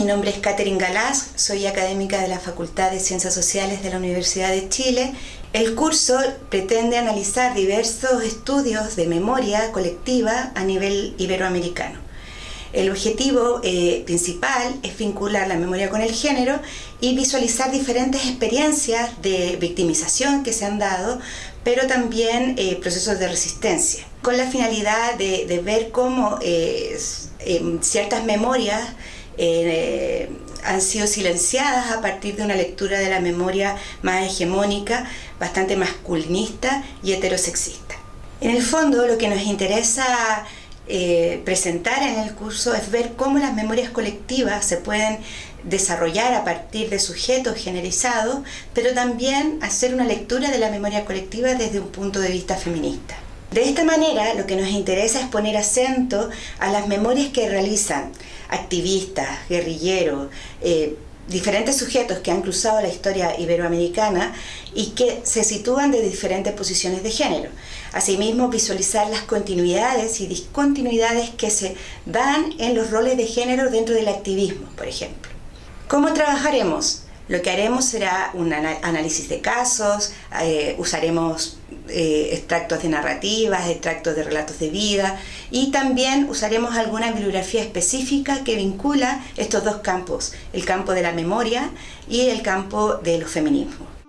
nombre es Catherine Galás, soy académica de la Facultad de Ciencias Sociales de la Universidad de Chile. El curso pretende analizar diversos estudios de memoria colectiva a nivel iberoamericano. El objetivo eh, principal es vincular la memoria con el género y visualizar diferentes experiencias de victimización que se han dado, pero también eh, procesos de resistencia, con la finalidad de, ver cómo eh, ciertas memorias han sido silenciadas a partir de una lectura de la memoria más hegemónica, bastante masculinista y heterosexista. En el fondo lo que nos interesa eh, presentar en el curso es ver cómo las memorias colectivas se pueden desarrollar a partir de sujetos generizados, pero también hacer una lectura de la memoria colectiva desde un punto de vista feminista. De esta manera, lo que nos interesa es poner acento a las memorias que realizan activistas, guerrilleros, eh, diferentes sujetos que han cruzado la historia iberoamericana y que se sitúan de diferentes posiciones de género. Asimismo, visualizar las continuidades y discontinuidades que se dan en los roles de género dentro del activismo, por ejemplo. ¿Cómo trabajaremos? Lo que haremos será un análisis de casos, eh, usaremos eh, extractos de narrativas, extractos de relatos de vida y también usaremos alguna bibliografía específica que vincula estos dos campos, el campo de la memoria y el campo de los feminismos.